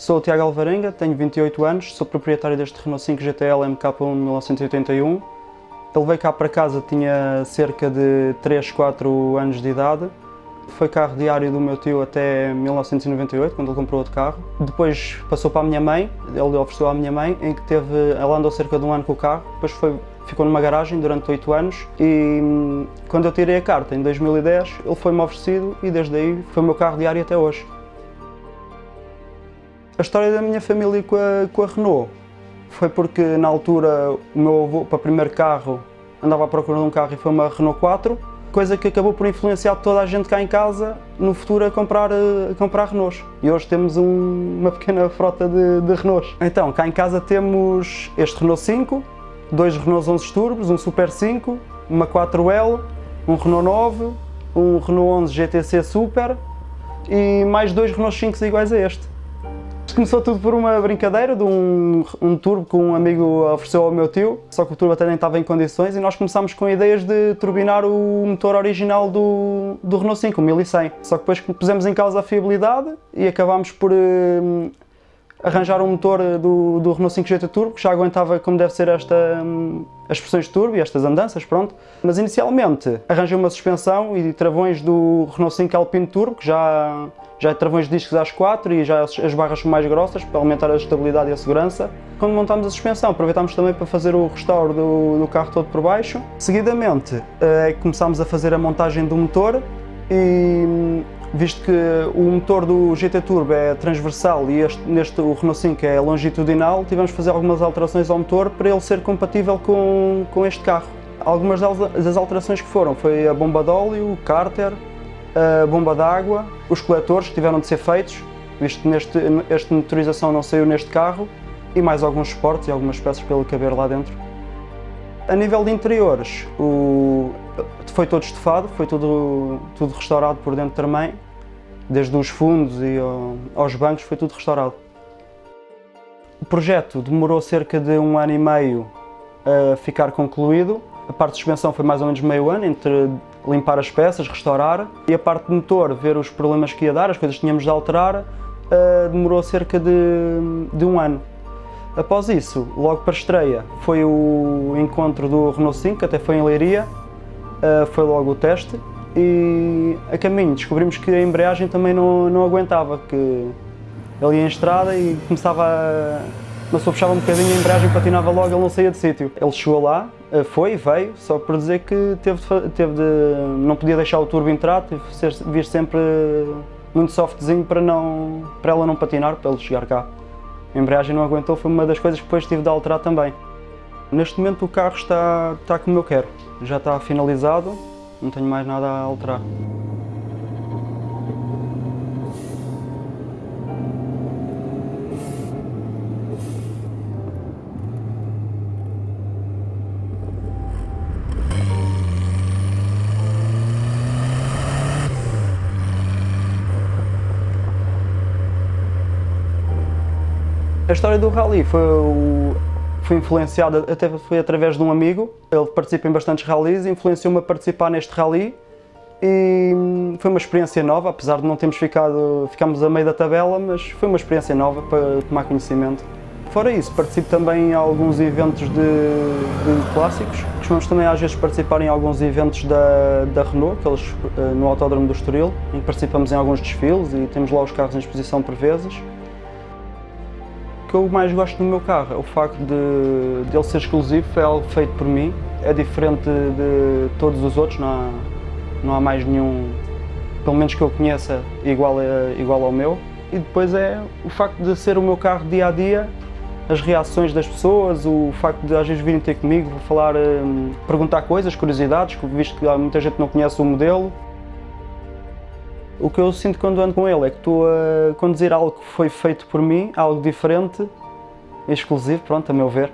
Sou o Tiago Alvarenga, tenho 28 anos, sou proprietário deste Renault 5 GTL MK1 1981. Ele veio cá para casa, tinha cerca de 3, 4 anos de idade. Foi carro diário do meu tio até 1998, quando ele comprou outro carro. Depois passou para a minha mãe, ele ofereceu à minha mãe, em que teve, ela andou cerca de um ano com o carro. Depois foi, ficou numa garagem durante 8 anos e hum, quando eu tirei a carta, em 2010, ele foi-me oferecido e desde aí foi o meu carro diário até hoje. A história da minha família com a, com a Renault foi porque na altura o meu avô, para o primeiro carro, andava à procura de um carro e foi uma Renault 4, coisa que acabou por influenciar toda a gente cá em casa no futuro a comprar, a comprar Renaults. E hoje temos um, uma pequena frota de, de Renaults. Então, cá em casa temos este Renault 5, dois Renault 11 turbos, um Super 5, uma 4L, um Renault 9, um Renault 11 GTC Super e mais dois Renault 5 iguais a este. Começou tudo por uma brincadeira de um, um turbo que um amigo ofereceu ao meu tio, só que o turbo até nem estava em condições e nós começámos com ideias de turbinar o motor original do, do Renault 5, o 1100. Só que depois pusemos em causa a fiabilidade e acabámos por uh, arranjar um motor do, do Renault 5 GT Turbo que já aguentava como deve ser esta, um, as pressões de turbo e estas andanças, pronto. Mas inicialmente arranjei uma suspensão e travões do Renault 5 Alpine Turbo que já já é travões de discos às 4 e já as barras são mais grossas para aumentar a estabilidade e a segurança. Quando montámos a suspensão, aproveitámos também para fazer o restauro do, do carro todo por baixo. Seguidamente, é começámos a fazer a montagem do motor e visto que o motor do GT Turbo é transversal e este, neste o Renault 5 é longitudinal, tivemos que fazer algumas alterações ao motor para ele ser compatível com, com este carro. Algumas das alterações que foram foi a bomba de óleo, o cárter, a bomba d'água, os coletores que tiveram de ser feitos, visto que neste, esta motorização não saiu neste carro, e mais alguns suportes e algumas peças para ele caber lá dentro. A nível de interiores, o, foi todo estofado, foi tudo, tudo restaurado por dentro também, desde os fundos e aos bancos foi tudo restaurado. O projeto demorou cerca de um ano e meio a ficar concluído. A parte de suspensão foi mais ou menos meio ano, entre limpar as peças, restaurar. E a parte de motor, ver os problemas que ia dar, as coisas que tínhamos de alterar, uh, demorou cerca de, de um ano. Após isso, logo para a estreia, foi o encontro do Renault 5, que até foi em Leiria, uh, foi logo o teste, e a caminho descobrimos que a embreagem também não, não aguentava, que ele ia em estrada e começava a mas eu puxava um bocadinho a embreagem patinava logo, ele não saía de sítio. Ele chegou lá, eh, foi, veio, só por dizer que teve teve de não podia deixar o turbo entrar, teve de vir sempre muito softzinho para, não, para ela não patinar, para ele chegar cá. A embreagem não aguentou, foi uma das coisas que depois tive de alterar também. Neste momento o carro está, está como eu quero, já está finalizado, não tenho mais nada a alterar. A história do rally foi, foi influenciada, até foi através de um amigo, ele participa em bastantes rallies, influenciou-me a participar neste rally e foi uma experiência nova, apesar de não termos ficado, ficámos a meio da tabela, mas foi uma experiência nova para tomar conhecimento. Fora isso, participo também em alguns eventos de, de clássicos. Costumamos também às vezes participar em alguns eventos da, da Renault, aqueles eh, no Autódromo do Estoril, em que participamos em alguns desfiles e temos lá os carros em exposição por vezes que eu mais gosto do meu carro é o facto de, de ele ser exclusivo, é algo feito por mim, é diferente de todos os outros, não há, não há mais nenhum, pelo menos que eu conheça, igual, a, igual ao meu. E depois é o facto de ser o meu carro dia a dia, as reações das pessoas, o facto de às vezes virem ter comigo, falar, hum, perguntar coisas, curiosidades, visto que muita gente não conhece o modelo. O que eu sinto quando ando com ele é que estou a conduzir algo que foi feito por mim, algo diferente, exclusivo, pronto, a meu ver.